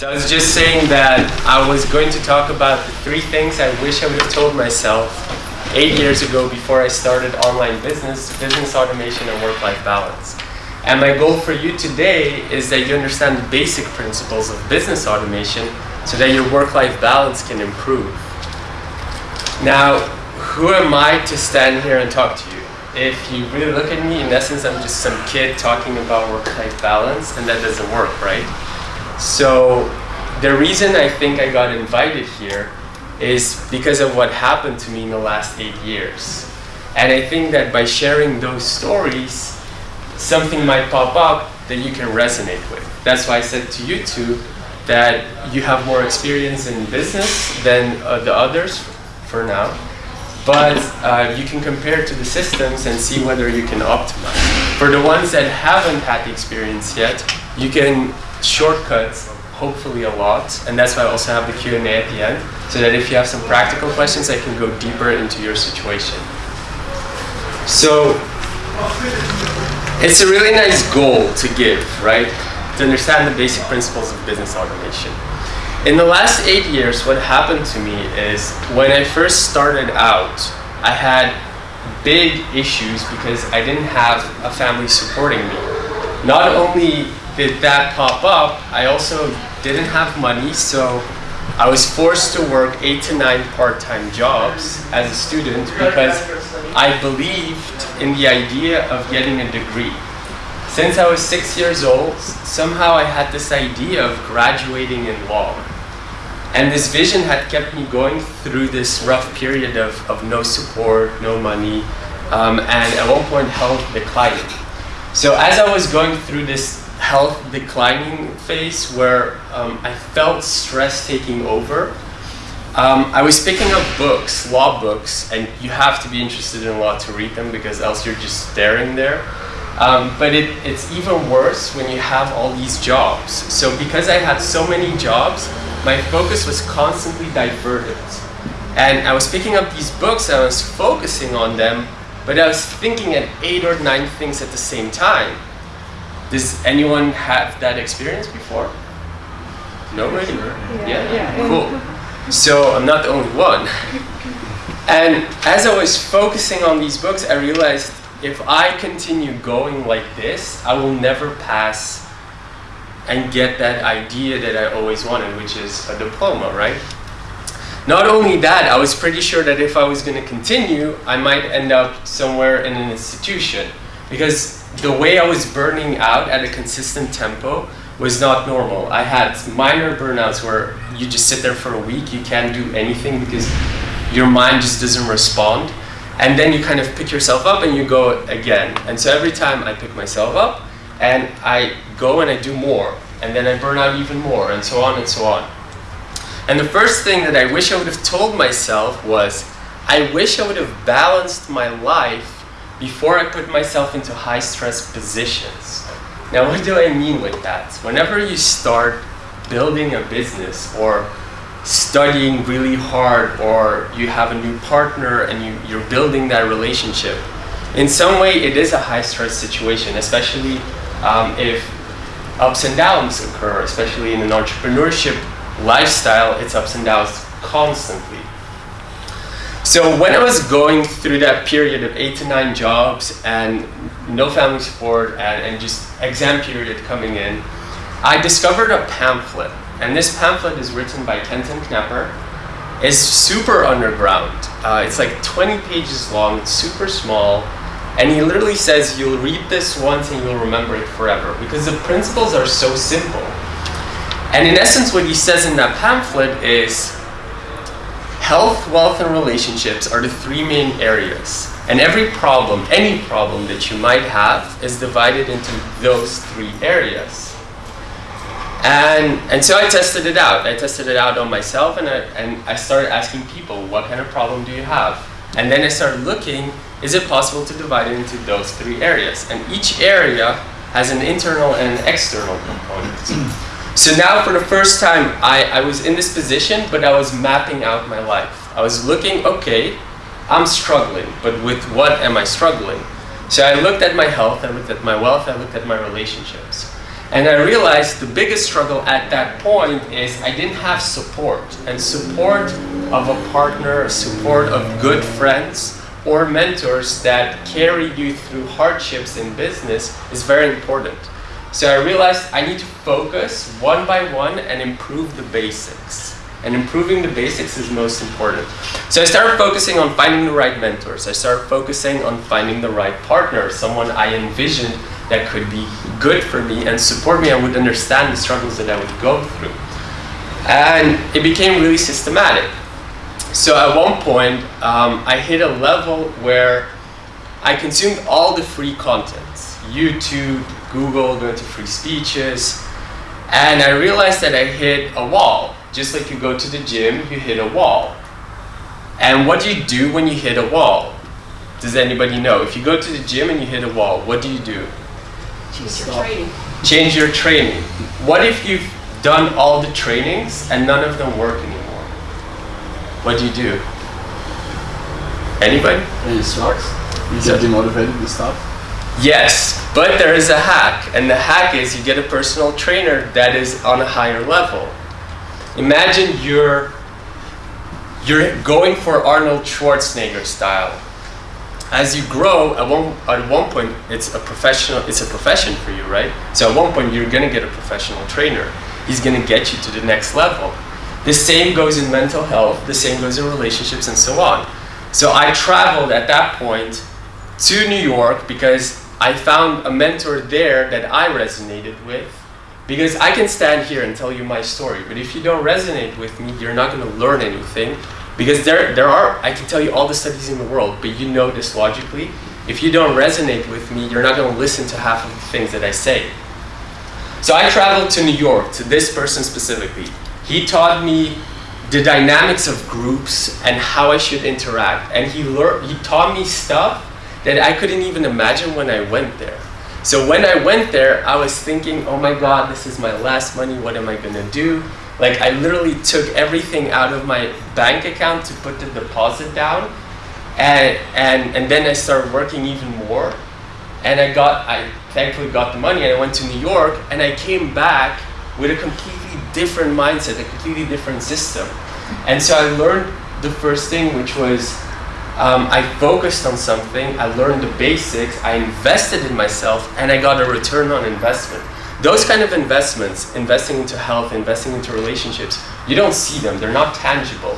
So I was just saying that I was going to talk about the three things I wish I would have told myself eight years ago before I started online business, business automation and work-life balance. And my goal for you today is that you understand the basic principles of business automation so that your work-life balance can improve. Now, who am I to stand here and talk to you? If you really look at me, in essence, I'm just some kid talking about work-life balance, and that doesn't work, right? So the reason I think I got invited here is because of what happened to me in the last eight years. And I think that by sharing those stories, something might pop up that you can resonate with. That's why I said to you two that you have more experience in business than uh, the others for now but uh, you can compare to the systems and see whether you can optimize. For the ones that haven't had the experience yet, you can shortcut hopefully a lot, and that's why I also have the Q&A at the end, so that if you have some practical questions, I can go deeper into your situation. So, it's a really nice goal to give, right? To understand the basic principles of business automation. In the last eight years, what happened to me is when I first started out, I had big issues because I didn't have a family supporting me. Not only did that pop up, I also didn't have money, so I was forced to work eight to nine part-time jobs as a student because I believed in the idea of getting a degree. Since I was six years old, somehow I had this idea of graduating in law. And this vision had kept me going through this rough period of, of no support, no money, um, and at one point health declining. So as I was going through this health declining phase where um, I felt stress taking over, um, I was picking up books, law books, and you have to be interested in a law to read them because else you're just staring there. Um, but it, it's even worse when you have all these jobs. So because I had so many jobs, my focus was constantly diverted. And I was picking up these books, I was focusing on them, but I was thinking at eight or nine things at the same time. Does anyone have that experience before? Nobody? Yeah. yeah. yeah. Cool. So I'm not the only one. And as I was focusing on these books, I realized if I continue going like this, I will never pass and get that idea that I always wanted, which is a diploma, right? Not only that, I was pretty sure that if I was going to continue, I might end up somewhere in an institution because the way I was burning out at a consistent tempo was not normal. I had minor burnouts where you just sit there for a week, you can't do anything because your mind just doesn't respond. And then you kind of pick yourself up and you go again. And so every time I pick myself up and I go and I do more. And then I burn out even more and so on and so on. And the first thing that I wish I would have told myself was, I wish I would have balanced my life before I put myself into high stress positions. Now what do I mean with that? Whenever you start building a business or studying really hard or you have a new partner and you, you're building that relationship. In some way, it is a high stress situation, especially um, if ups and downs occur, especially in an entrepreneurship lifestyle, it's ups and downs constantly. So when I was going through that period of eight to nine jobs and no family support and, and just exam period coming in, I discovered a pamphlet and this pamphlet is written by Kenton Knapper. It's super underground. Uh, it's like 20 pages long, it's super small, and he literally says you'll read this once and you'll remember it forever because the principles are so simple. And in essence, what he says in that pamphlet is health, wealth, and relationships are the three main areas. And every problem, any problem that you might have is divided into those three areas. And, and so I tested it out. I tested it out on myself and I, and I started asking people, what kind of problem do you have? And then I started looking, is it possible to divide it into those three areas? And each area has an internal and an external component. So now for the first time, I, I was in this position, but I was mapping out my life. I was looking, okay, I'm struggling, but with what am I struggling? So I looked at my health, I looked at my wealth, I looked at my relationships. And I realized the biggest struggle at that point is I didn't have support. And support of a partner, support of good friends, or mentors that carry you through hardships in business is very important. So I realized I need to focus one by one and improve the basics. And improving the basics is most important. So I started focusing on finding the right mentors. I started focusing on finding the right partner, someone I envisioned that could be good for me and support me and would understand the struggles that I would go through. And it became really systematic. So at one point, um, I hit a level where I consumed all the free content, YouTube, Google, going to free speeches, and I realized that I hit a wall. Just like you go to the gym, you hit a wall. And what do you do when you hit a wall? Does anybody know? If you go to the gym and you hit a wall, what do you do? Change your training. Change your training. What if you've done all the trainings and none of them work anymore? What do you do? Anybody? And it sucks. You get demotivated and stuff. Yes, but there is a hack, and the hack is you get a personal trainer that is on a higher level. Imagine you're you're going for Arnold Schwarzenegger style. As you grow, at one at one point it's a professional it's a profession for you, right? So at one point you're gonna get a professional trainer. He's gonna get you to the next level. The same goes in mental health, the same goes in relationships and so on. So I traveled at that point to New York because I found a mentor there that I resonated with. Because I can stand here and tell you my story, but if you don't resonate with me, you're not going to learn anything. Because there, there are, I can tell you all the studies in the world, but you know this logically. If you don't resonate with me, you're not going to listen to half of the things that I say. So I traveled to New York, to this person specifically. He taught me the dynamics of groups and how I should interact. And he, learned, he taught me stuff that I couldn't even imagine when I went there. So when I went there, I was thinking, oh my God, this is my last money. What am I gonna do? Like I literally took everything out of my bank account to put the deposit down. And, and, and then I started working even more. And I got, I thankfully got the money and I went to New York and I came back with a completely different mindset, a completely different system. And so I learned the first thing, which was um, I focused on something, I learned the basics, I invested in myself, and I got a return on investment. Those kind of investments, investing into health, investing into relationships, you don't see them, they're not tangible.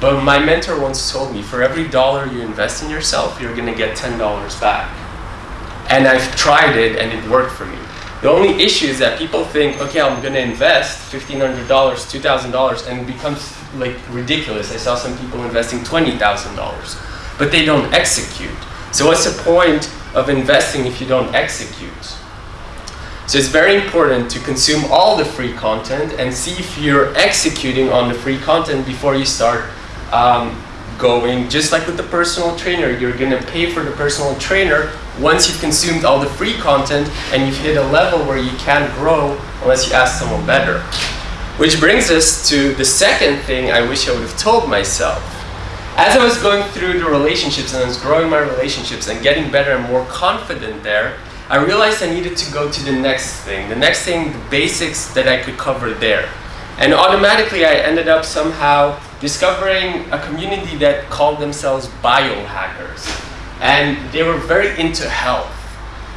But my mentor once told me, for every dollar you invest in yourself, you're gonna get $10 back. And I've tried it and it worked for me. The only issue is that people think, okay, I'm going to invest $1,500, $2,000, and it becomes like ridiculous. I saw some people investing $20,000, but they don't execute. So what's the point of investing if you don't execute? So it's very important to consume all the free content and see if you're executing on the free content before you start um, going. Just like with the personal trainer, you're going to pay for the personal trainer once you've consumed all the free content and you've hit a level where you can't grow unless you ask someone better. Which brings us to the second thing I wish I would have told myself. As I was going through the relationships and I was growing my relationships and getting better and more confident there, I realized I needed to go to the next thing. The next thing, the basics that I could cover there. And automatically I ended up somehow discovering a community that called themselves biohackers and they were very into health.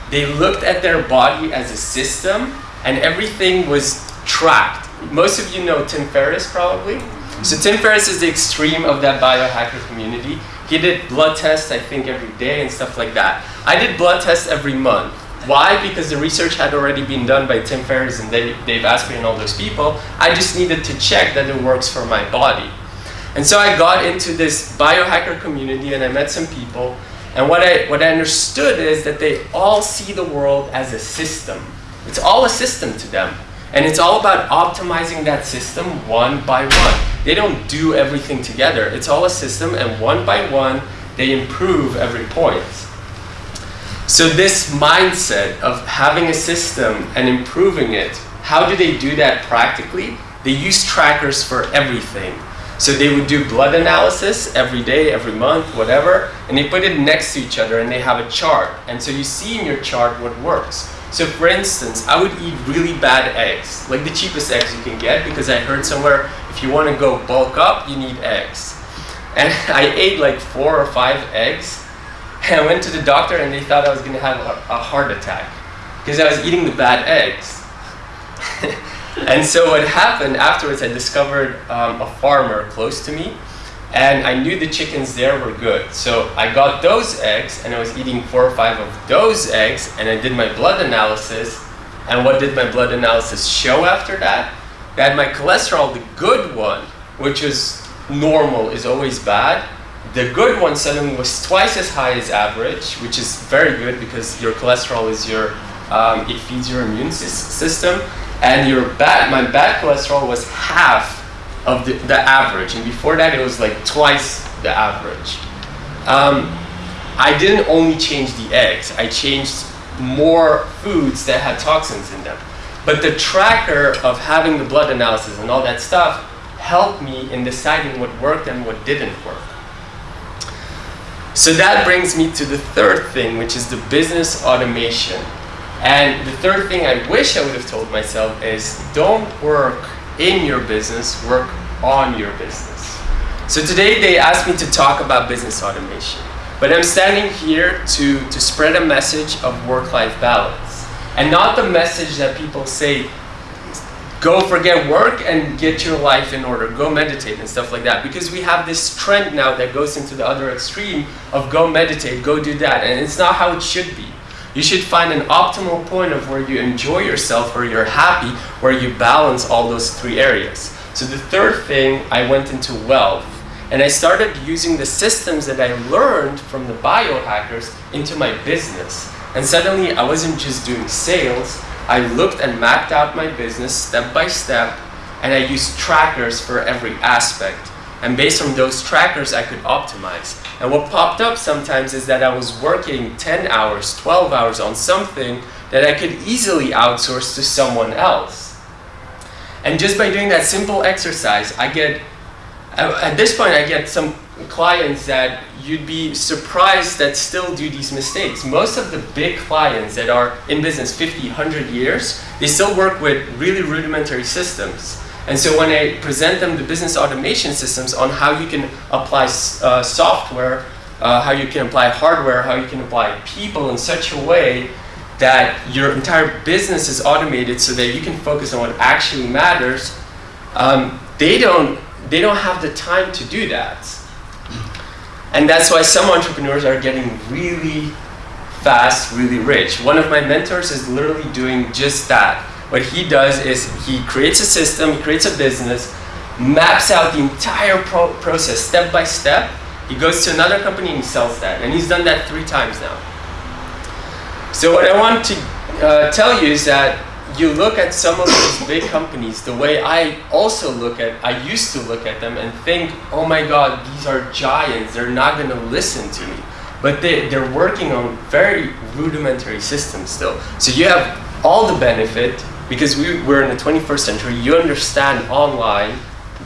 They looked at their body as a system and everything was tracked. Most of you know Tim Ferriss probably. So Tim Ferriss is the extreme of that biohacker community. He did blood tests, I think, every day and stuff like that. I did blood tests every month. Why? Because the research had already been done by Tim Ferriss and Dave Asprey and all those people. I just needed to check that it works for my body. And so I got into this biohacker community and I met some people and what I, what I understood is that they all see the world as a system. It's all a system to them. And it's all about optimizing that system one by one. They don't do everything together. It's all a system and one by one, they improve every point. So this mindset of having a system and improving it, how do they do that practically? They use trackers for everything. So they would do blood analysis every day, every month, whatever, and they put it next to each other and they have a chart. And so you see in your chart what works. So for instance, I would eat really bad eggs, like the cheapest eggs you can get, because I heard somewhere if you want to go bulk up, you need eggs. And I ate like four or five eggs, and I went to the doctor and they thought I was going to have a, heart attack because I was eating the bad eggs. and so what happened afterwards, I discovered um, a farmer close to me and I knew the chickens there were good. So I got those eggs and I was eating four or five of those eggs and I did my blood analysis. And what did my blood analysis show after that? That my cholesterol, the good one, which is normal, is always bad. The good one suddenly was twice as high as average, which is very good because your cholesterol is your, um, it feeds your immune system. And your bad, my bad cholesterol was half of the, the average. And before that, it was like twice the average. Um, I didn't only change the eggs, I changed more foods that had toxins in them. But the tracker of having the blood analysis and all that stuff helped me in deciding what worked and what didn't work. So that brings me to the third thing, which is the business automation. And the third thing I wish I would have told myself is don't work in your business, work on your business. So today they asked me to talk about business automation. But I'm standing here to, to spread a message of work-life balance. And not the message that people say, go forget work and get your life in order, go meditate and stuff like that. Because we have this trend now that goes into the other extreme of go meditate, go do that. And it's not how it should be. You should find an optimal point of where you enjoy yourself, where you're happy, where you balance all those three areas. So the third thing, I went into wealth. And I started using the systems that I learned from the biohackers into my business. And suddenly I wasn't just doing sales, I looked and mapped out my business step by step and I used trackers for every aspect. And based on those trackers, I could optimize. And what popped up sometimes is that I was working 10 hours, 12 hours on something that I could easily outsource to someone else. And just by doing that simple exercise, I get, uh, at this point, I get some clients that you'd be surprised that still do these mistakes. Most of the big clients that are in business 50, 100 years, they still work with really rudimentary systems. And so when I present them the business automation systems on how you can apply uh, software, uh, how you can apply hardware, how you can apply people in such a way that your entire business is automated so that you can focus on what actually matters, um, they, don't, they don't have the time to do that. And that's why some entrepreneurs are getting really fast, really rich. One of my mentors is literally doing just that what he does is he creates a system, he creates a business, maps out the entire pro process step by step. He goes to another company and he sells that. And he's done that three times now. So what I want to uh, tell you is that you look at some of these big companies the way I also look at, I used to look at them and think, oh my God, these are giants, they're not gonna listen to me. But they, they're working on very rudimentary systems still. So you have all the benefit, because we, we're in the 21st century, you understand online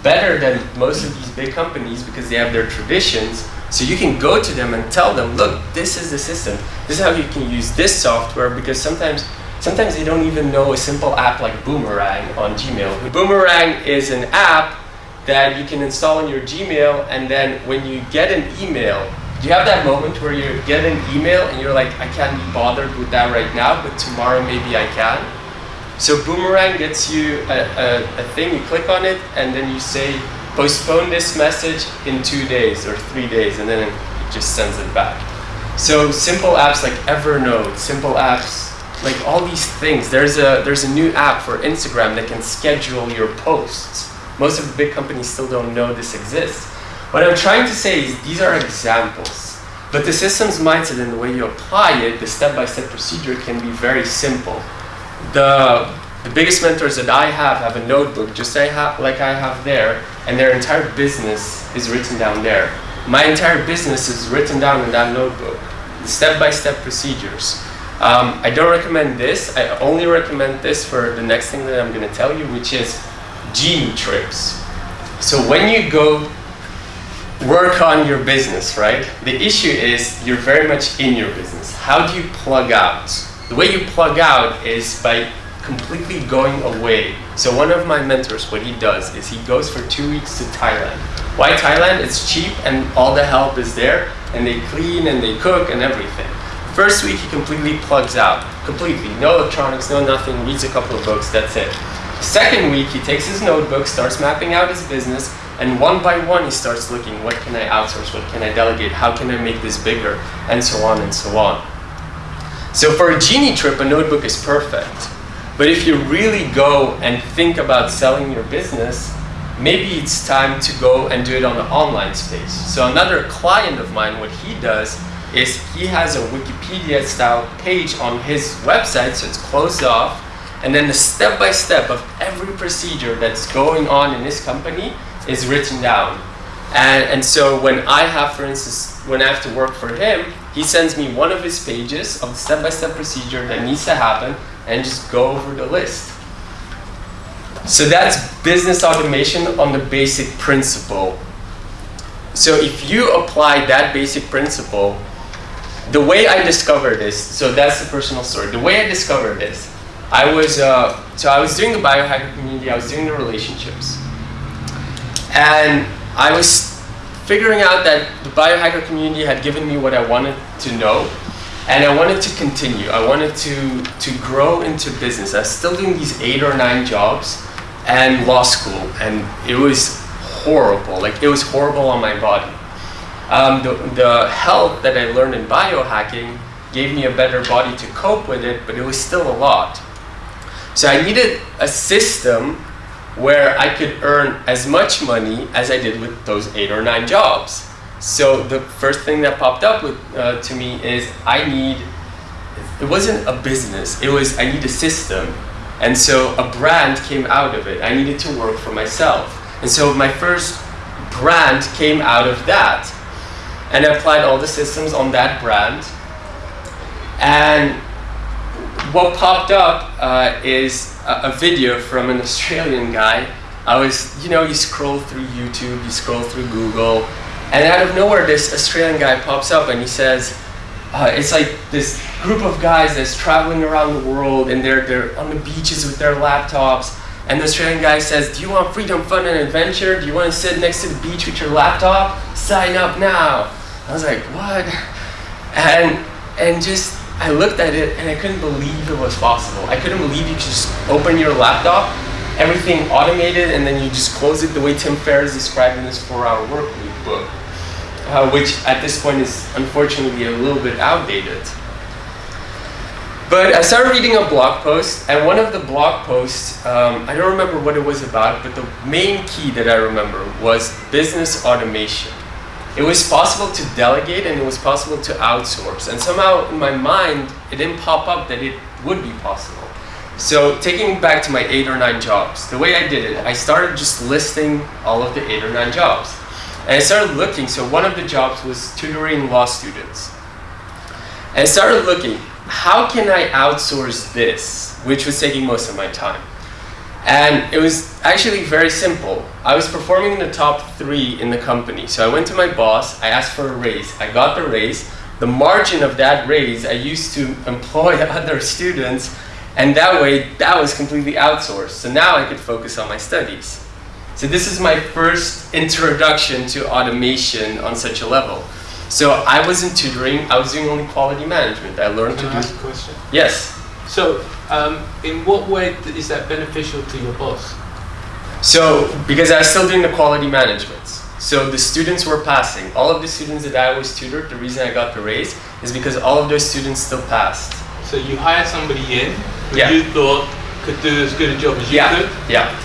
better than most of these big companies because they have their traditions. So you can go to them and tell them, look, this is the system. This is how you can use this software because sometimes sometimes they don't even know a simple app like Boomerang on Gmail. Boomerang is an app that you can install on your Gmail and then when you get an email, do you have that moment where you get an email and you're like, I can't be bothered with that right now, but tomorrow maybe I can? So Boomerang gets you a, a, a, thing, you click on it, and then you say, postpone this message in two days or three days, and then it just sends it back. So simple apps like Evernote, simple apps, like all these things. There's a, there's a new app for Instagram that can schedule your posts. Most of the big companies still don't know this exists. What I'm trying to say is these are examples. But the systems mindset and the way you apply it, the step-by-step -step procedure can be very simple the, the biggest mentors that I have have a notebook just like I have there, and their entire business is written down there. My entire business is written down in that notebook, the step-by-step -step procedures. Um, I don't recommend this. I only recommend this for the next thing that I'm going to tell you, which is genie trips. So when you go work on your business, right? The issue is you're very much in your business. How do you plug out? The way you plug out is by completely going away. So one of my mentors, what he does is he goes for two weeks to Thailand. Why Thailand? It's cheap and all the help is there and they clean and they cook and everything. First week he completely plugs out, completely. No electronics, no nothing, reads a couple of books, that's it. Second week he takes his notebook, starts mapping out his business, and one by one he starts looking, what can I outsource, what can I delegate, how can I make this bigger, and so on and so on. So for a genie trip, a notebook is perfect. But if you really go and think about selling your business, maybe it's time to go and do it on the online space. So another client of mine, what he does is he has a Wikipedia style page on his website, so it's closed off, and then the step by step of every procedure that's going on in his company is written down. And, and so when I have, for instance, when I have to work for him, he sends me one of his pages of the step by step procedure that needs to happen and just go over the list. So that's business automation on the basic principle. So if you apply that basic principle, the way I discovered this, so that's the personal story. The way I discovered this, I was, uh, so I was doing the biohacker community, I was doing the relationships. And I was figuring out that the biohacker community had given me what I wanted to know. And I wanted to continue. I wanted to, to grow into business. I was still doing these eight or nine jobs and law school. And it was horrible. Like, it was horrible on my body. Um, the, the help that I learned in biohacking gave me a better body to cope with it, but it was still a lot. So I needed a system where I could earn as much money as I did with those eight or nine jobs. So the first thing that popped up with, uh, to me is I need, it wasn't a business, it was I need a system. And so a brand came out of it. I needed to work for myself. And so my first brand came out of that. And I applied all the systems on that brand. And what popped up uh, is a, a, video from an Australian guy. I was, you know, you scroll through YouTube, you scroll through Google, and out of nowhere, this Australian guy pops up and he says, uh, it's like this group of guys that's traveling around the world and they're, they're on the beaches with their laptops. And the Australian guy says, do you want freedom, fun, and adventure? Do you want to sit next to the beach with your laptop? Sign up now. I was like, what? And, and just I looked at it and I couldn't believe it was possible. I couldn't believe you could just open your laptop, everything automated, and then you just close it the way Tim Ferriss described in his four-hour work week book, uh, which at this point is unfortunately a little bit outdated. But I started reading a blog post, and one of the blog posts, um, I don't remember what it was about, but the main key that I remember was business automation. It was possible to delegate and it was possible to outsource. And somehow in my mind, it didn't pop up that it would be possible. So taking back to my eight or nine jobs, the way I did it, I started just listing all of the eight or nine jobs. And I started looking, so one of the jobs was tutoring law students. And I started looking, how can I outsource this, which was taking most of my time? And it was actually very simple. I was performing in the top three in the company. So I went to my boss, I asked for a raise. I got the raise. The margin of that raise I used to employ other students and that way that was completely outsourced. So now I could focus on my studies. So this is my first introduction to automation on such a level. So I wasn't tutoring, I was doing only quality management. I learned Can to I do... ask a question? Yes. So, um, in what way is that beneficial to your boss? So, because I was still doing the quality management. So the students were passing. All of the students that I was tutored, the reason I got the raise is because all of those students still passed. So you hired somebody in who Yeah. you thought could do as good a job as you yeah, could? yeah.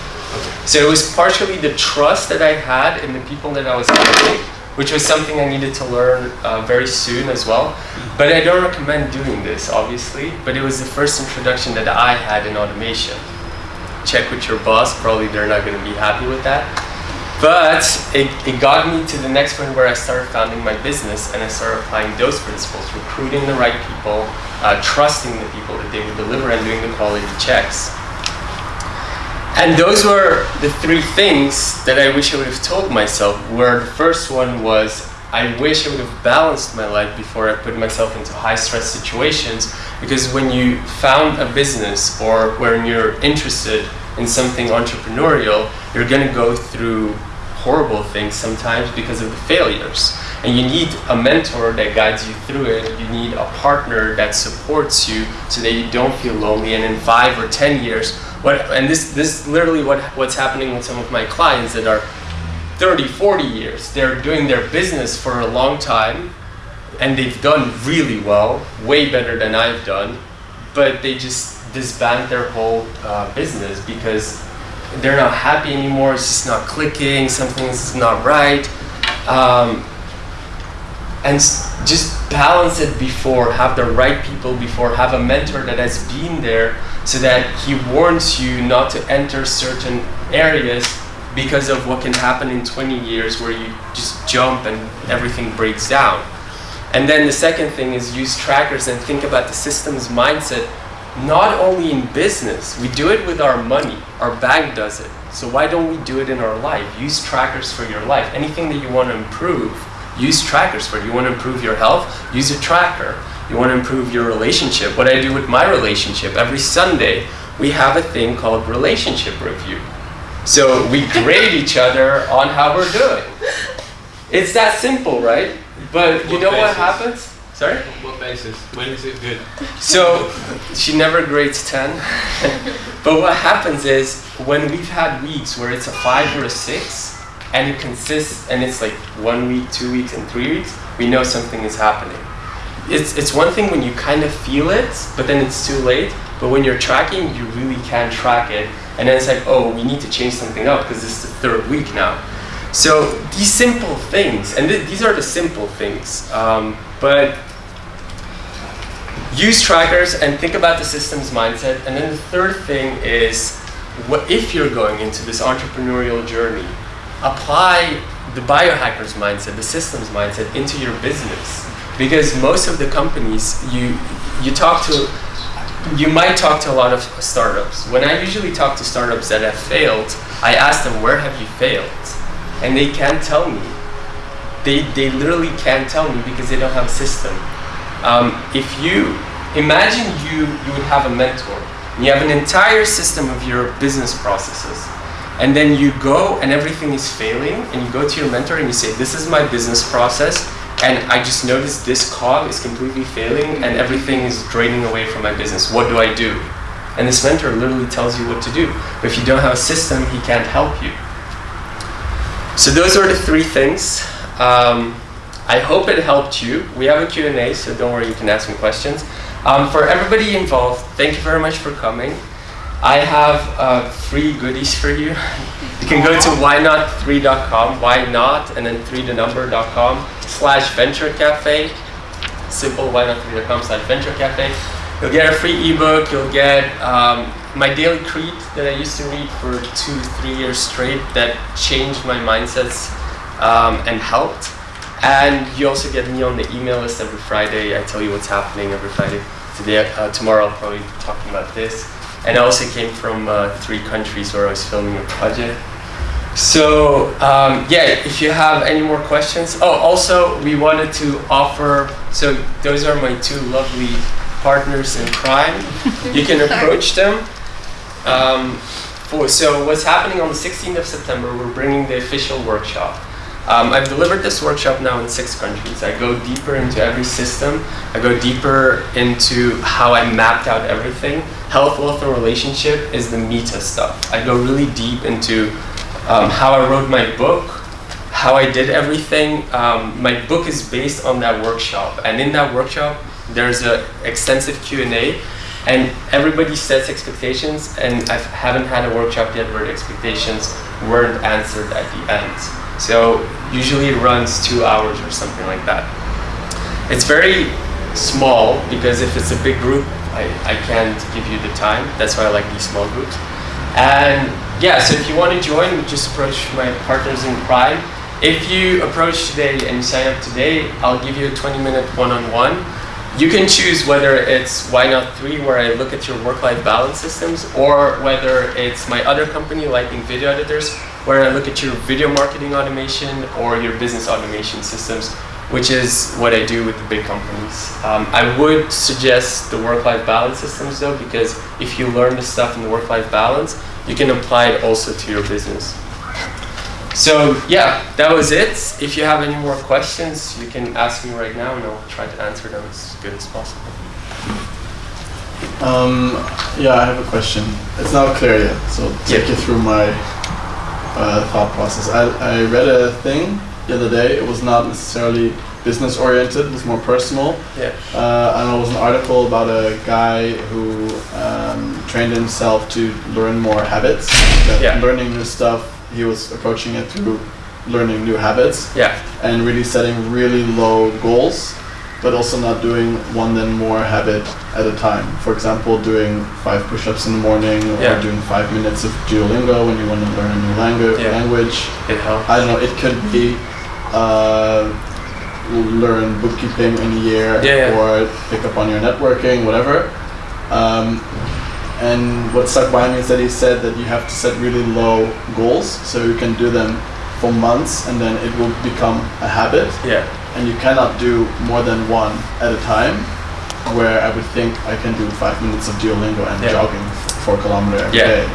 So it was partially the trust that I had in the people that I was hiring, which was something I needed to learn uh, very soon as well. But I don't recommend doing this, obviously, but it was the first introduction that I had in automation. Check with your boss, probably they're not going to be happy with that. But it, it got me to the next point where I started founding my business and I started applying those principles, recruiting the right people, uh, trusting the people that they would deliver and doing the quality checks. And those were the three things that I wish I would have told myself, where the first one was I wish I would have balanced my life before I put myself into high stress situations because when you found a business or when you're interested in something entrepreneurial, you're going to go through horrible things sometimes because of the failures. And you need a mentor that guides you through it. You need a partner that supports you so that you don't feel lonely. And in five or ten years, what and this this is literally what what's happening with some of my clients that are 30, 40 years. They're doing their business for a long time and they've done really well, way better than I've done, but they just disband their whole uh, business because they're not happy anymore. It's just not clicking. Something's not right. Um, and just balance it before, have the right people before, have a mentor that has been there so that he warns you not to enter certain areas because of what can happen in 20 years where you just jump and everything breaks down. And then the second thing is use trackers and think about the systems mindset not only in business, we do it with our money. Our bank does it. So why don't we do it in our life? Use trackers for your life. Anything that you want to improve, use trackers for. You want to improve your health, use a tracker. You want to improve your relationship. What I do with my relationship, every Sunday, we have a thing called relationship review. So we grade each other on how we're doing. It's that simple, right? But you What know what happens? Sorry? What basis? When is it good? So she never grades 10. but what happens is when we've had weeks where it's a 5 or a 6 and it consists and it's like 1 week, 2 weeks and 3 weeks, we know something is happening. It's it's one thing when you kind of feel it, but then it's too late. But when you're tracking, you really can't track it. And then it's like, oh, we need to change something up because this is the third week now. So these simple things, and th- these are the simple things, um, but use trackers and think about the systems mindset. And then the third thing is, what if you're going into this entrepreneurial journey, apply the biohackers mindset, the systems mindset into your business. Because most of the companies you you talk to, you might talk to a lot of startups. When I usually talk to startups that have failed, I ask them, where have you failed? And they can't tell me. They, they literally can't tell me because they don't have a system. Um, if you imagine you you would have a mentor, you have an entire system of your business processes, and then you go and everything is failing, and you go to your mentor and you say, "This is my business process, and I just noticed this cog is completely failing, and everything is draining away from my business. What do I do?" And this mentor literally tells you what to do. But if you don't have a system, he can't help you. So those are the three things. Um, I hope it helped you. We have a Q&A, so don't worry, you can ask me questions. Um, for everybody involved, thank you very much for coming. I have uh, free goodies for you. You can go to whynot3.com, why not, and then 3 the number.com slash venture cafe. Simple, whynot3.com slash venture cafe. You'll get a free ebook, you'll get um, my daily creed that I used to read for two, three years straight that changed my mindsets um, and helped. And you also get me on the email list every Friday. I tell you what's happening every Friday. Today, uh, tomorrow, I'll probably be talking about this. And I also came from uh, three countries where I was filming a project. So um, yeah, if you have any more questions. Oh, also we wanted to offer. So those are my two lovely partners in crime. You can approach them. Um, for, so what's happening on the 16th of September? We're bringing the official workshop. Um, I've delivered this workshop now in six countries. I go deeper into every system. I go deeper into how I mapped out everything. Health, wealth, and relationship is the meta stuff. I go really deep into um, how I wrote my book, how I did everything. Um, my book is based on that workshop, and in that workshop, there's an extensive Q and A, and everybody sets expectations. And I haven't had a workshop yet where the expectations weren't answered at the end. So usually it runs two hours or something like that. It's very small because if it's a big group, I, I can't give you the time. That's why I like these small groups. And yeah, so if you want to join, just approach my partners in crime. If you approach today and sign up today, I'll give you a 20 minute one on one. You can choose whether it's Why Not 3, where I look at your work life balance systems, or whether it's my other company, Lightning Video Editors, where I look at your video marketing automation or your business automation systems, which is what I do with the big companies. Um, I would suggest the work-life balance systems though, because if you learn the stuff in the work-life balance, you can apply it also to your business. So yeah, that was it. If you have any more questions, you can ask me right now and I'll try to answer them as good as possible. Um, yeah, I have a question. It's not clear yet, so I'll take Yeah. you through my uh, thought process. I, I read a thing the other day. It was not necessarily business oriented. It was more personal. Yeah. Uh, and it was an article about a guy who um, trained himself to learn more habits. Yeah. learning new stuff, he was approaching it through learning new habits Yeah. and really setting really low goals, but also not doing one then more habit at a time. For example, doing five push-ups in the morning or Yeah. doing five minutes of Duolingo when you want to learn a new langu- Yeah. language. It helps. I don't know. It could be uh, learn bookkeeping in a year, Yeah, yeah. or pick up on your networking, whatever. Um, and what stuck by me is that he said that you have to set really low goals, so you can do them for months, and then it will become a habit. Yeah. And you cannot do more than one at a time. Where I would think I can do five minutes of Duolingo and Yeah. jogging f- four kilometer every Yeah. day.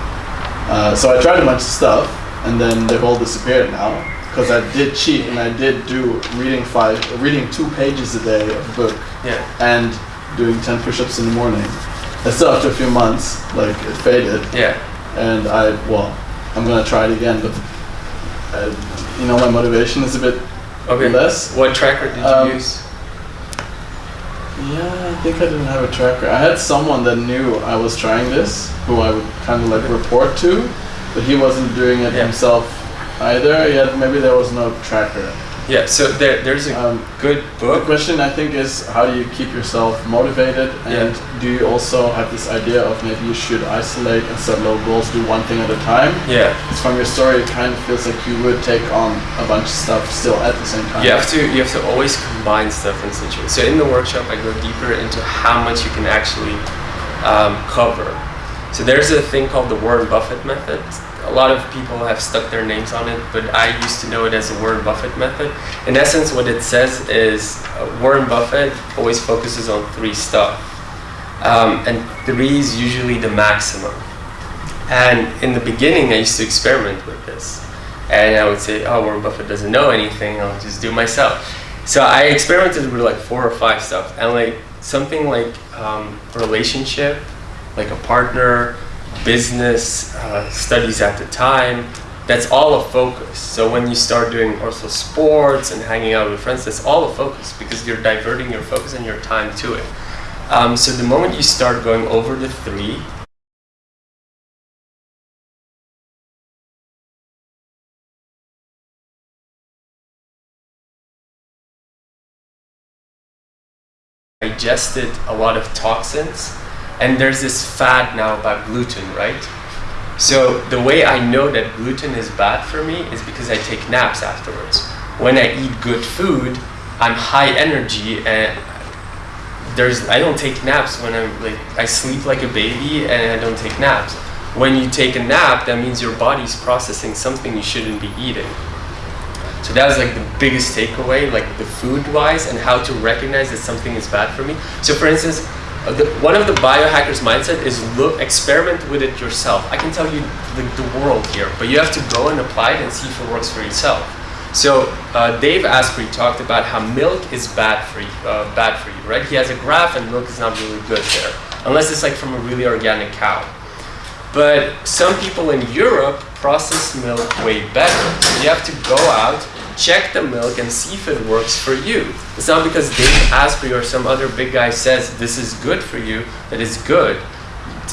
Uh, so I tried a bunch of stuff, and then they've all disappeared now because I did cheat and I did do reading five, reading two pages a day of a book Yeah. and doing ten push-ups in the morning. And still after a few months, like it faded, Yeah. and I well, I'm gonna try it again, but uh, you know my motivation is a bit Okay. less. What tracker did you Um, use? Yeah, I think I didn't have a tracker. I had someone that knew I was trying this, who I would kind of like report to, but he wasn't doing it Yeah. himself either. Yet maybe there was no tracker. Yeah. So there, there's a Um, good the book. question I think is how do you keep yourself motivated, and do you also have this idea of maybe you should isolate and set low goals, do one thing at a time? Yeah. Because from your story, it kind of feels like you would take on a bunch of stuff still at the same time. You have to you have to always combine stuff in situations. So in the workshop, I go deeper into how much you can actually um, cover. So there's a thing called the Warren Buffett method. A lot of people have stuck their names on it, but I used to know it as the Warren Buffett method. In essence, what it says is uh, Warren Buffett always focuses on three stuff, um, and three is usually the maximum. And in the beginning, I used to experiment with this. And I would say, oh, Warren Buffett doesn't know anything, I'll just do it myself. So I experimented with like four or five stuff. And like something like um, relationship, like a partner, business, uh, studies at the time, that's all a focus. So when you start doing also sports and hanging out with friends, that's all a focus because you're diverting your focus and your time to it. Um, so the moment you start going over the three, digested a lot of toxins and there's this fad now about gluten right? So the way i know that gluten is bad for me is because i take naps afterwards. When i eat good food i'm high energy and there's i don't take naps when i'm like i sleep like a baby and i don't take naps. When you take a nap that means your body's processing something you shouldn't be eating. So that was like the biggest takeaway, like the food wise, and how to recognize that something is bad for me. So, for instance, the, one of the biohackers' mindset is look, experiment with it yourself. I can tell you the, the world here, but you have to go and apply it and see if it works for yourself. So, uh, Dave Asprey talked about how milk is bad for you, uh, bad for you, right? He has a graph, and milk is not really good there, unless it's like from a really organic cow. But some people in Europe process milk way better. You have to go out, check the milk, and see if it works for you. It's not because Dave Asprey or some other big guy says this is good for you that it's good,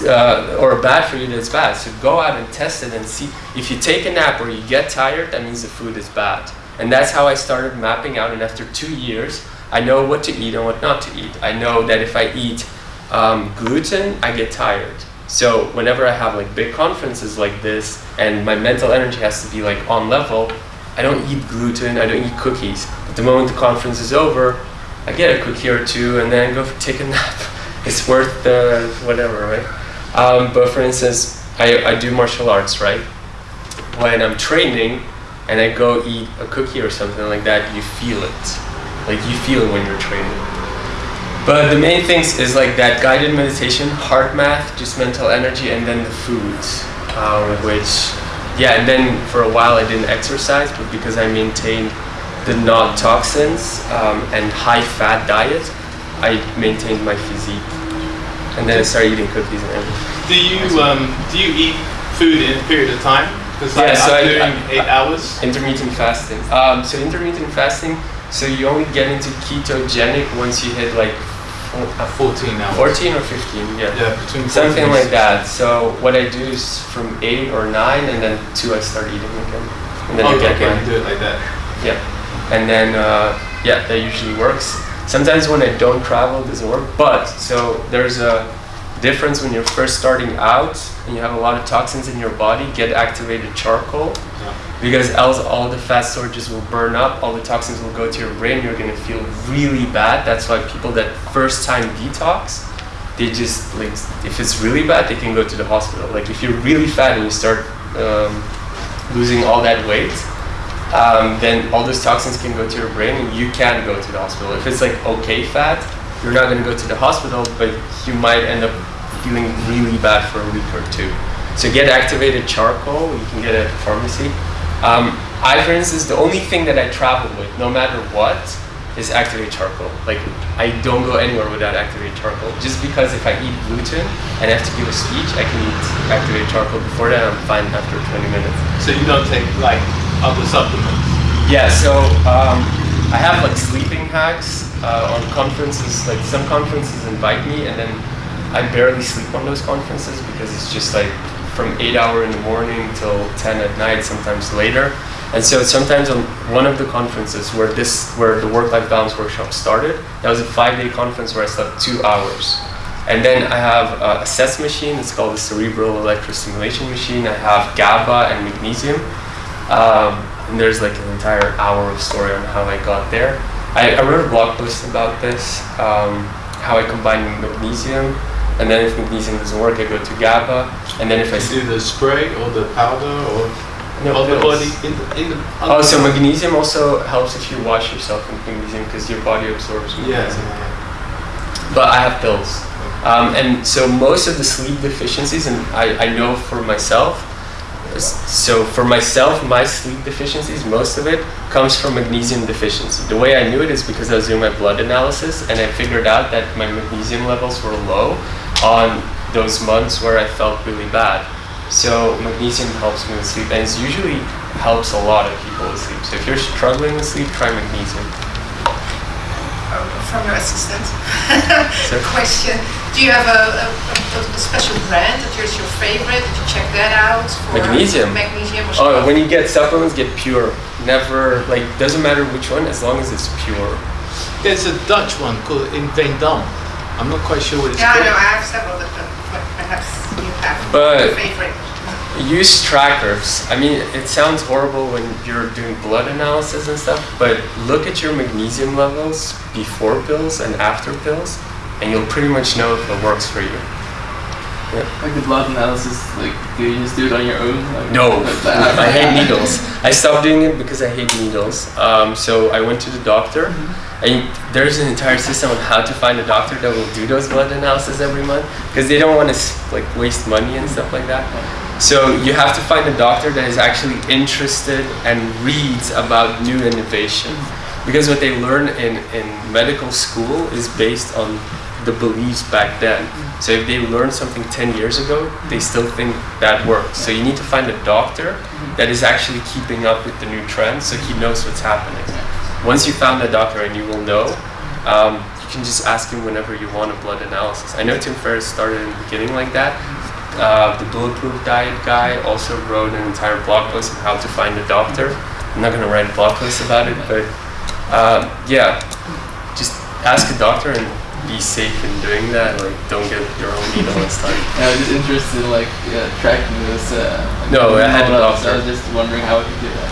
uh, or bad for you that it's bad. So go out and test it and see. If you take a nap or you get tired, that means the food is bad. And that's how I started mapping out. And after two years, I know what to eat and what not to eat. I know that if I eat um, gluten, I get tired. So whenever I have like big conferences like this and my mental energy has to be like on level, I don't eat gluten, I don't eat cookies. But the moment the conference is over, I get a cookie or two and then go for, take a nap. It's worth the whatever, right? Um, but for instance, I, I do martial arts, right? when I'm training and I go eat a cookie or something like that, you feel it. Like you feel it when you're training. But the main things is like that guided meditation, heart math, just mental energy, and then the foods, um, which, yeah, and then for a while I didn't exercise, but because I maintained the not toxins um, and high fat diet, I maintained my physique. And then I started eating cookies and everything. Do you um, do you eat food in a period of time? Because like, Yeah, so I'm I- doing I- eight hours. Intermittent fasting. Um, so intermittent fasting, so you only get into ketogenic once you hit like uh, 14 now. 14 or 15, yeah. Yeah, between 14 Something like that. So what I do is from 8 or 9 and then 2 I start eating again. And then Oh, I okay, you do it like that. yeah. And then, uh, yeah, that usually works. Sometimes when I don't travel, it doesn't work. But, so there's a difference when you're first starting out and you have a lot of toxins in your body, get activated charcoal. Yeah. Because else all the fat storages will burn up, all the toxins will go to your brain, you're gonna feel really bad. That's why people that first time detox, they just like if it's really bad, they can go to the hospital. Like if you're really fat and you start um, losing all that weight, um, then all those toxins can go to your brain and you can go to the hospital. If it's like okay fat, you're not gonna go to the hospital, but you might end up feeling really bad for a week or two. So get activated charcoal, you can get it at the pharmacy. Um, I, for instance, the only thing that I travel with, no matter what, is activated charcoal. Like, I don't go anywhere without activated charcoal. Just because if I eat gluten and I have to give a speech, I can eat activated charcoal before that, I'm fine after 20 minutes. So you don't take like other supplements. Yeah, so um, I have like sleeping hacks uh, on conferences. Like some conferences invite me, and then I barely sleep on those conferences because it's just like from eight hour in the morning till ten at night, sometimes later. And so sometimes on one of the conferences where this, where the work-life balance workshop started, that was a five-day conference where I slept two hours. And then I have a CES machine. It's called the cerebral electrostimulation machine. I have GABA and magnesium. Um, and there's like an entire hour of story on how I got there. I, I wrote a blog post about this, um, how I combine magnesium, and then if magnesium doesn't work, I go to GABA, and then if I do the spray or the powder or no, on the body in the, in the Oh, so magnesium also helps if you wash yourself with magnesium because your body absorbs magnesium. yeah, But I have pills. Um, and so most of the sleep deficiencies, and I, I know for myself, so for myself, my sleep deficiencies, most of it comes from magnesium deficiency. The way I knew it is because I was doing my blood analysis and I figured out that my magnesium levels were low on those months where I felt really bad. So magnesium helps me with sleep and it usually helps a lot of people with sleep. So if you're struggling with sleep, try magnesium. Oh, from your assistant. Sure. Question. Do you have a, a, a, a special brand that is your favorite? Did you check that out? For Magnesium. Magnesium or Oh, when you get supplements, get pure. Never like doesn't matter which one as long as it's pure. There's a Dutch one called In Veendam. I'm not quite sure what it's Yeah, I called. know. I have several that, that but perhaps you have But- a favorite. Use trackers. I mean, it sounds horrible when you're doing blood analysis and stuff, but look at your magnesium levels before pills and after pills, and you'll pretty much know if it works for you. Like the blood analysis, like do you just do it on your own? Like, No, like? I hate needles. I stopped doing it because I hate needles. Um, so I went to the doctor, and there's an entire system on how to find a doctor that will do those blood analysis every month because they don't want to like waste money and stuff like that. So you have to find a doctor that is actually interested and reads about new innovation. Because what they learn in, in medical school is based on the beliefs back then. So if they learned something 10 years ago, they still think that works. So you need to find a doctor that is actually keeping up with the new trends so he knows what's happening. Once you found a doctor and you will know, um, you can just ask him whenever you want a blood analysis. I know Tim Ferriss started in the beginning like that. Uh, the Bulletproof Diet guy also wrote an entire blog post on how to find a doctor. I'm not going to write a blog post about it, but uh, yeah, just ask a doctor and be safe in doing that. Like, don't get your own needle and stuff. Yeah, I was just interested in like yeah, tracking this. Uh, like, No, I had a all that, so doctor. I was just wondering how I could do that.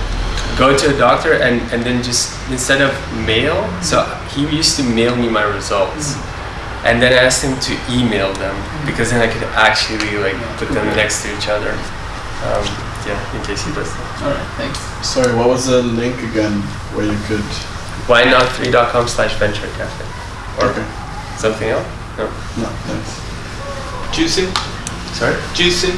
Go to a doctor and, and then just instead of mail, so he used to mail me my results. And then I asked him to email them because then I could actually like put them next to each other. Um, yeah, in case he does that. All right, thanks. Sorry, what was the link again where you could? Why not 3.com slash venture cafe? Or Okay. Something else? No. No, thanks. Juicing? Sorry? Juicing?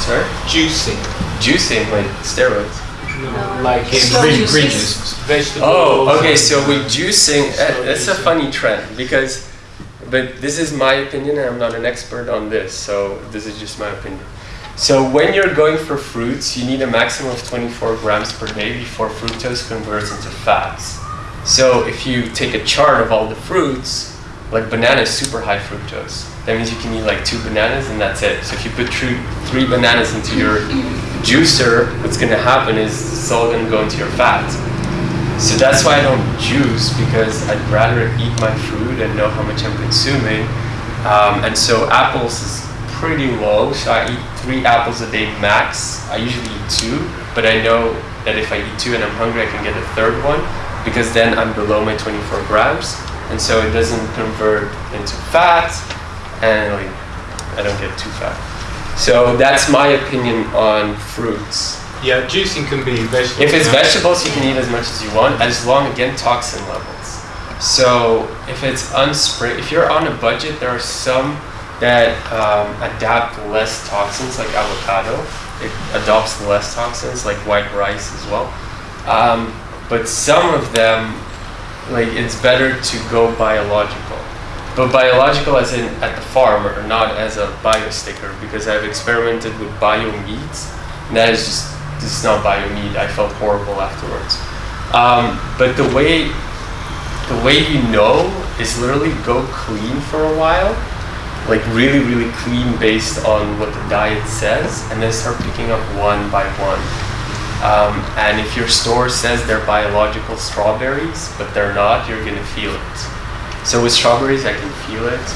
Sorry? Juicing. Juicing, like steroids. No. Like in green, juices. green juice. Vegetables. Oh, okay. So with juicing, Slow uh, that's a funny trend because, but this is my opinion, and I'm not an expert on this, so this is just my opinion. So when you're going for fruits, you need a maximum of 24 grams per day before fructose converts into fats. So if you take a chart of all the fruits, like banana is super high fructose. That means you can eat like two bananas and that's it. So if you put three, three bananas into your juicer, what's gonna happen is it's all gonna go into your fat. So that's why I don't juice because I'd rather eat my food and know how much I'm consuming. Um, and so apples is pretty low, so I eat three apples a day max. I usually eat two, but I know that if I eat two and I'm hungry, I can get a third one because then I'm below my 24 grams, and so it doesn't convert into fat, and like I don't get too fat. So that's my opinion on fruits. Yeah, juicing can be vegetable. If it's vegetables, you can eat as much as you want, as long again toxin levels. So if it's unspray, if you're on a budget, there are some that um, adapt less toxins, like avocado. It adopts less toxins, like white rice as well. Um, but some of them, like it's better to go biological. But biological as in at the farm or not as a bio sticker because I've experimented with bio meats and that is just this is not bio meat. I felt horrible afterwards. Um, but the way the way you know is literally go clean for a while, like really really clean based on what the diet says, and then start picking up one by one. Um, and if your store says they're biological strawberries, but they're not, you're gonna feel it. So with strawberries, I can feel it.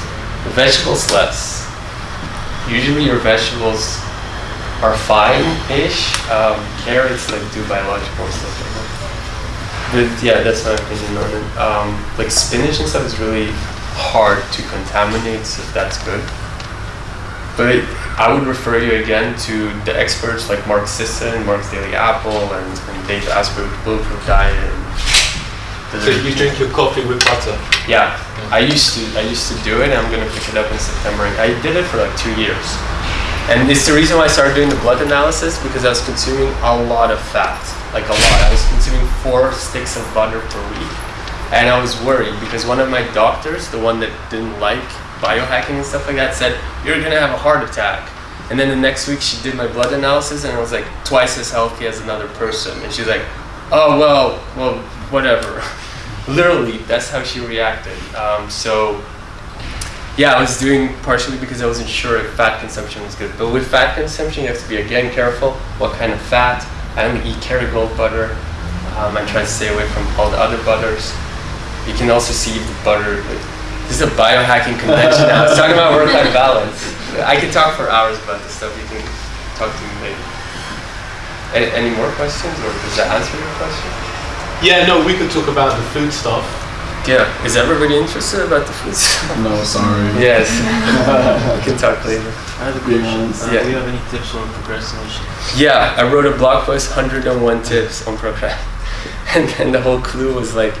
The vegetables, less. Usually your vegetables are fine-ish. Um, carrots, like, do biological stuff like that. But yeah, that's my opinion on it. Um, like spinach and stuff is really hard to contaminate, so that's good. But I would refer you again to the experts like Mark Sisson, Mark's Daily Apple, and, and Dave Asprey with Bulletproof Diet. And So you drink your coffee with butter. yeah, mm. I used to I used to do it. and I'm gonna pick it up in September. I did it for like two years, and it's the reason why I started doing the blood analysis because I was consuming a lot of fat, like a lot. I was consuming four sticks of butter per week, and I was worried because one of my doctors, the one that didn't like biohacking and stuff like that, said you're gonna have a heart attack. And then the next week she did my blood analysis and I was like twice as healthy as another person. And she's like, oh well, well whatever. Literally, that's how she reacted. Um, so yeah, I was doing partially because I wasn't sure if fat consumption was good. But with fat consumption, you have to be again careful what kind of fat. I only eat Kerrygold butter. Um, I try to stay away from all the other butters. You can also see the butter. Like, this is a biohacking convention now. It's talking about work-life balance. I could talk for hours about this stuff. You can talk to me later. Any, any more questions, or does that answer your question? Yeah, no, we could talk about the food stuff. Yeah. Is everybody interested about the food? stuff? No, sorry. yes. we can talk later. I have a question. Uh, Yeah. Do you have any tips on procrastination? Yeah, I wrote a blog post, 101 tips on procrastination. And then the whole clue was like,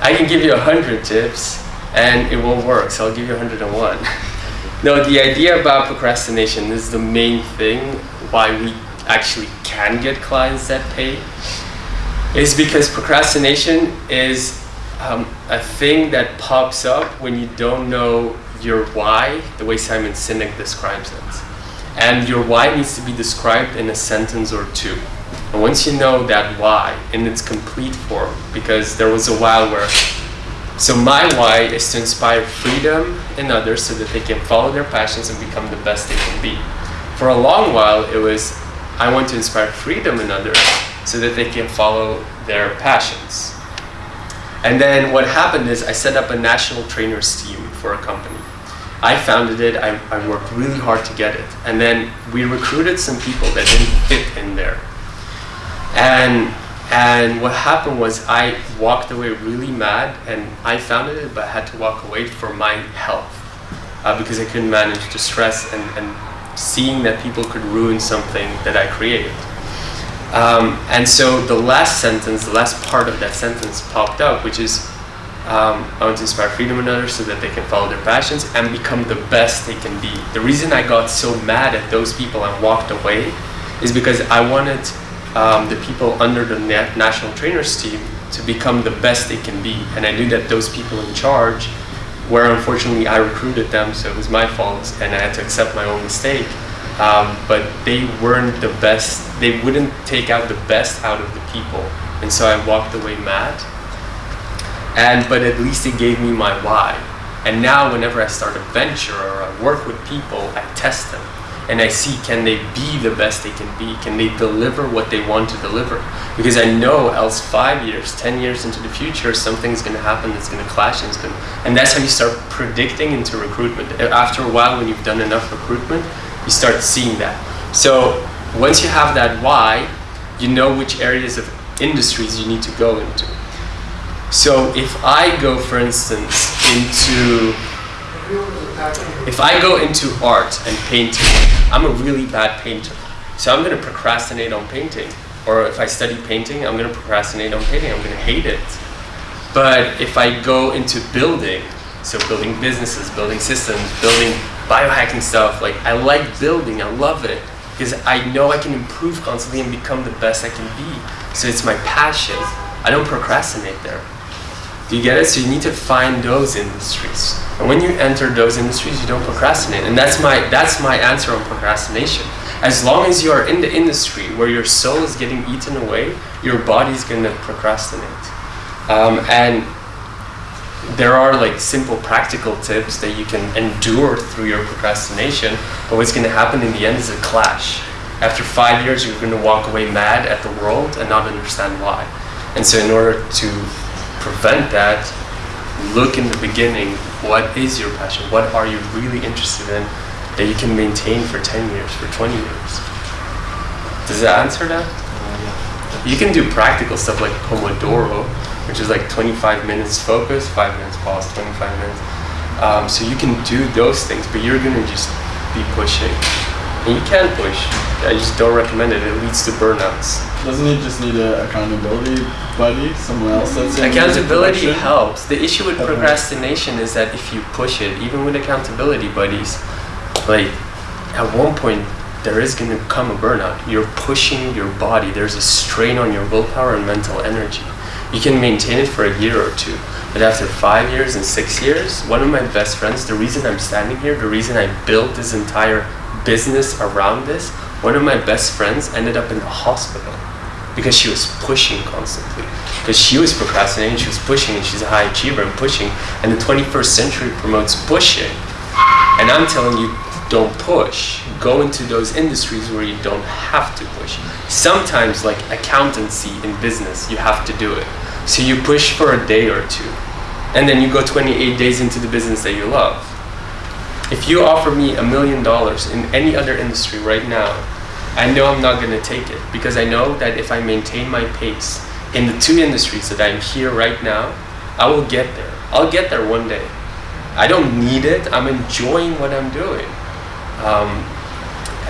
I can give you 100 tips and it won't work, so I'll give you 101. no, the idea about procrastination is the main thing why we actually can get clients that pay is because procrastination is um, a thing that pops up when you don't know your why, the way Simon Sinek describes it. And your why needs to be described in a sentence or two. And once you know that why in its complete form, because there was a while where, so my why is to inspire freedom in others so that they can follow their passions and become the best they can be. For a long while, it was, I want to inspire freedom in others so that they can follow their passions. And then what happened is I set up a national trainers team for a company. I founded it, I, I worked really hard to get it. And then we recruited some people that didn't fit in there. And and what happened was I walked away really mad and I founded it but had to walk away for my health. Uh, because I couldn't manage the stress and, and seeing that people could ruin something that I created. Um, and so the last sentence, the last part of that sentence popped up, which is um, I want to inspire freedom in others so that they can follow their passions and become the best they can be. The reason I got so mad at those people and walked away is because I wanted um, the people under the na- national trainers team to become the best they can be. And I knew that those people in charge, where unfortunately I recruited them, so it was my fault and I had to accept my own mistake. Um, but they weren't the best, they wouldn't take out the best out of the people. And so I walked away mad and but at least it gave me my why and now whenever i start a venture or i work with people i test them and i see can they be the best they can be? Can they deliver what they want to deliver? Because i know else five years ten years into the future something's going to happen that's going to clash and, gonna, and that's how you start predicting into recruitment. After a while when you've done enough recruitment you start seeing that. So once you have that why you know which areas of industries you need to go into. So if I go, for instance, into if I go into art and painting, I'm a really bad painter. So I'm going to procrastinate on painting. Or if I study painting, I'm going to procrastinate on painting. I'm going to hate it. But if I go into building, so building businesses, building systems, building biohacking stuff, like I like building, I love it because I know I can improve constantly and become the best I can be. So it's my passion. I don't procrastinate there. Do you get it? So you need to find those industries. And when you enter those industries, you don't procrastinate. And that's my that's my answer on procrastination. As long as you are in the industry where your soul is getting eaten away, your body's gonna procrastinate. Um, and there are like simple practical tips that you can endure through your procrastination, but what's gonna happen in the end is a clash. After five years, you're gonna walk away mad at the world and not understand why. And so, in order to prevent that, look in the beginning what is your passion? What are you really interested in that you can maintain for 10 years, for 20 years? Does that answer that? You can do practical stuff like Pomodoro, which is like 25 minutes focus, 5 minutes pause, 25 minutes. Um, so you can do those things, but you're gonna just be pushing. And you can push. I just don't recommend it. It leads to burnouts. Doesn't he just need an accountability buddy, someone else that's in Accountability helps. The issue with Okay. procrastination is that if you push it, even with accountability buddies, like at one point there is going to come a burnout. You're pushing your body. There's a strain on your willpower and mental energy. You can maintain it for a year or two, but after five years and six years, one of my best friends, the reason I'm standing here, the reason I built this entire business around this, one of my best friends ended up in the hospital because she was pushing constantly. Because she was procrastinating, she was pushing, and she's a high achiever and pushing. And the 21st century promotes pushing. And I'm telling you, don't push. Go into those industries where you don't have to push. Sometimes, like accountancy in business, you have to do it. So you push for a day or two, and then you go 28 days into the business that you love. If you offer me a million dollars in any other industry right now, I know I'm not going to take it because I know that if I maintain my pace in the two industries that I'm here right now, I will get there. I'll get there one day. I don't need it. I'm enjoying what I'm doing. Um,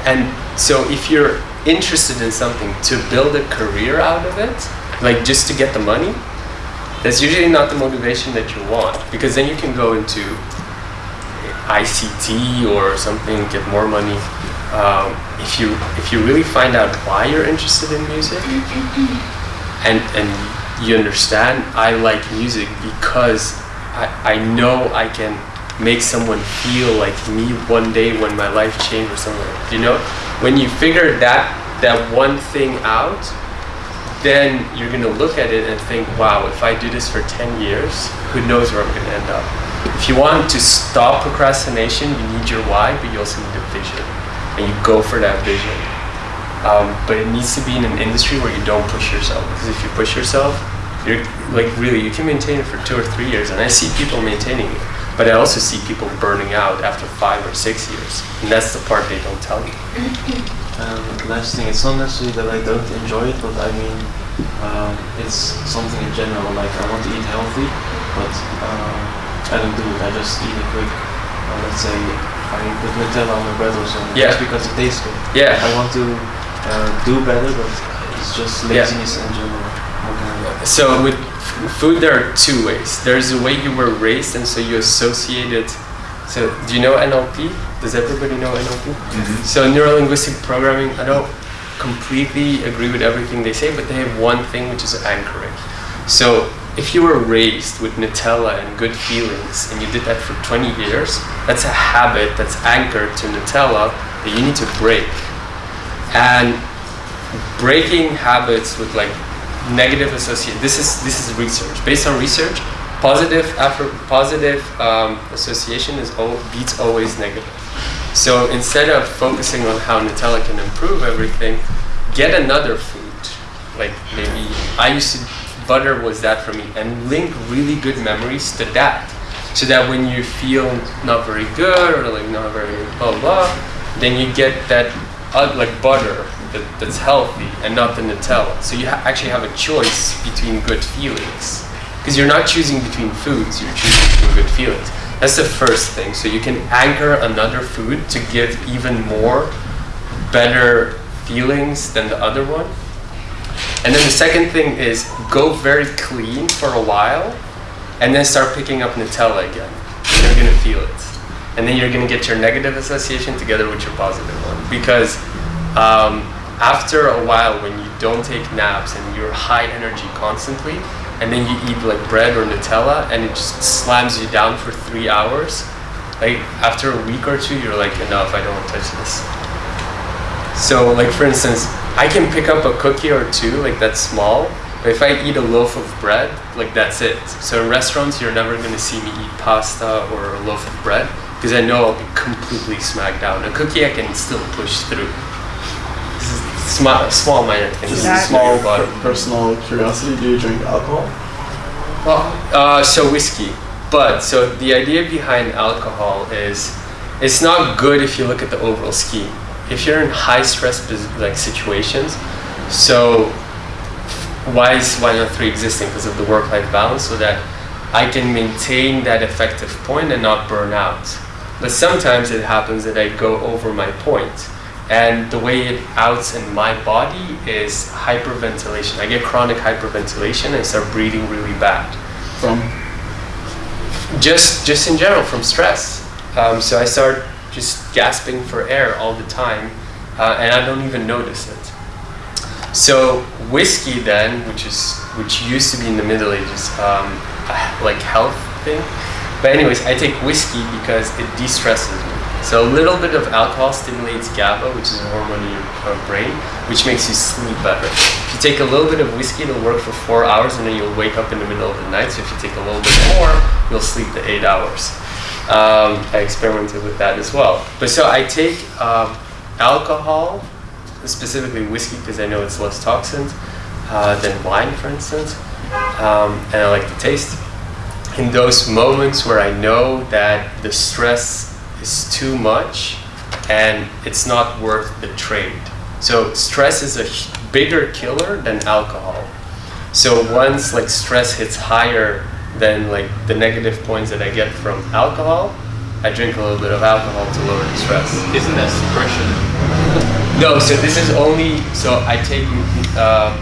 and so if you're interested in something to build a career out of it, like just to get the money, that's usually not the motivation that you want because then you can go into ICT or something, get more money. Um, if you if you really find out why you're interested in music and and you understand I like music because I, I know I can make someone feel like me one day when my life changed or something. You know, when you figure that that one thing out, then you're gonna look at it and think, wow, if I do this for 10 years, who knows where I'm gonna end up. If you want to stop procrastination, you need your why, but you also need a vision. And you go for that vision. Um, but it needs to be in an industry where you don't push yourself. Because if you push yourself, you're like really, you can maintain it for two or three years. And I see people maintaining it. But I also see people burning out after five or six years. And that's the part they don't tell you. Um, last thing, it's not necessarily that I don't enjoy it, but I mean, um, it's something in general. Like I want to eat healthy, but um, I don't do it. I just eat it quick uh, let's say I put Nutella on my bread or something. Yeah. Just because it tastes good. Yeah. I want to uh, do better, but it's just Yeah. laziness in general. How So with food, there are two ways. There's the way you were raised, and so you associate it. So do you know NLP? Does everybody know NLP? So neuro-linguistic programming. I don't completely agree with everything they say, but they have one thing which is anchoring. So if you were raised with Nutella and good feelings, and you did that for 20 years, that's a habit that's anchored to Nutella that you need to break. And breaking habits with like negative associate this is this is research. Based on research positive positive um, association is al- beats always negative. So instead of focusing on how nutella can improve everything get another food. Like maybe i used to butter was that for me and link really good memories to that so that when you feel not very good or like not very blah blah, then you get that uh, like butter that, that's healthy and not the Nutella. So you ha- actually have a choice between good feelings because you're not choosing between foods, you're choosing between good feelings. That's the first thing. So you can anchor another food to give even more better feelings than the other one. And then the second thing is go very clean for a while and then start picking up Nutella again. You're gonna feel it. And then you're gonna get your negative association together with your positive one. Because um, after a while, when you don't take naps and you're high energy constantly, and then you eat like bread or Nutella and it just slams you down for three hours, like after a week or two, you're like, enough, I don't want to touch this. So, like for instance, I can pick up a cookie or two, like that's small. But if I eat a loaf of bread, like that's it. So in restaurants, you're never gonna see me eat pasta or a loaf of bread because I know I'll be completely smacked down. A cookie I can still push through. This is small, small minor things. This is small bottom. Personal curiosity: Do you drink alcohol? Well, uh, so whiskey. But so the idea behind alcohol is it's not good if you look at the overall scheme. If you're in high stress like situations, so why is why not three existing? Because of the work-life balance, so that I can maintain that effective point and not burn out. But sometimes it happens that I go over my point, and the way it outs in my body is hyperventilation. I get chronic hyperventilation and start breathing really bad From just just in general from stress. Um, so I start just gasping for air all the time, uh, and I don't even notice it. So whiskey then, which is which used to be in the Middle Ages, um, like health thing. But anyways, I take whiskey because it de-stresses me. So a little bit of alcohol stimulates GABA, which is a hormone in your uh, brain, which makes you sleep better. If you take a little bit of whiskey, it'll work for four hours, and then you'll wake up in the middle of the night. So if you take a little bit more, you'll sleep the eight hours. Um, I experimented with that as well. But so I take um, alcohol, specifically whiskey, because I know it's less toxins uh, than wine, for instance, um, and I like the taste. In those moments where I know that the stress is too much and it's not worth the trade. So stress is a bigger killer than alcohol. So once like stress hits higher than like the negative points that I get from alcohol, I drink a little bit of alcohol to lower the stress. Isn't that suppression? No, so this is only so I take. Uh,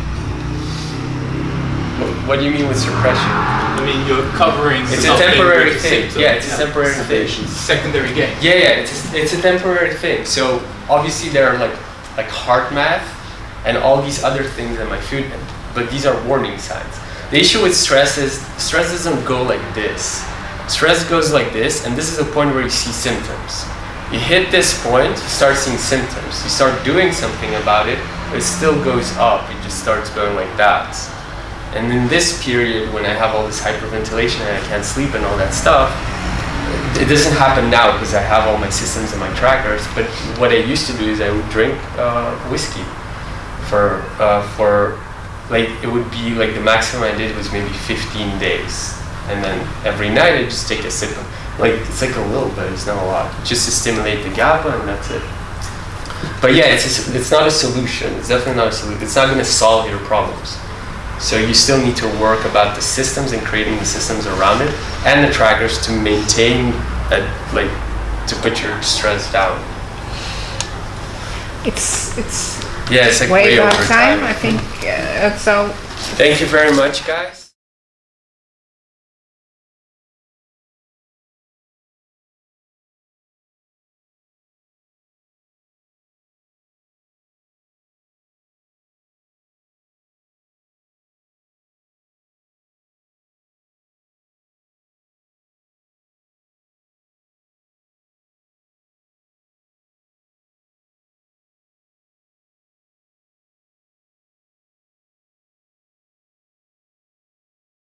Wh- what do you mean with suppression? I mean, you're covering. It's a temporary thing. symptom. Yeah, it's a temporary thing. Secondary gain. Yeah, yeah, it's a, it's a temporary thing. So obviously there are like like HeartMath and all these other things in my food, but these are warning signs. The issue with stress is stress doesn't go like this. Stress goes like this, and this is the point where you see symptoms. You hit this point, you start seeing symptoms. You start doing something about it, but it still goes up. It just starts going like that. And in this period, when I have all this hyperventilation and I can't sleep and all that stuff, it doesn't happen now because I have all my systems and my trackers. But what I used to do is I would drink uh, whiskey for uh, for like it would be like the maximum I did was maybe 15 days, and then every night I just take a sip. Of, like it's like a little bit, it's not a lot, just to stimulate the GABA, and that's it. But yeah, it's a it's not a solution. It's definitely not a solution. It's not going to solve your problems. So you still need to work about the systems and creating the systems around it and the trackers to maintain a, like to put your stress down. It's it's Yeah, it's like way way about over time. time. I think uh, so. Thank you very much, guys.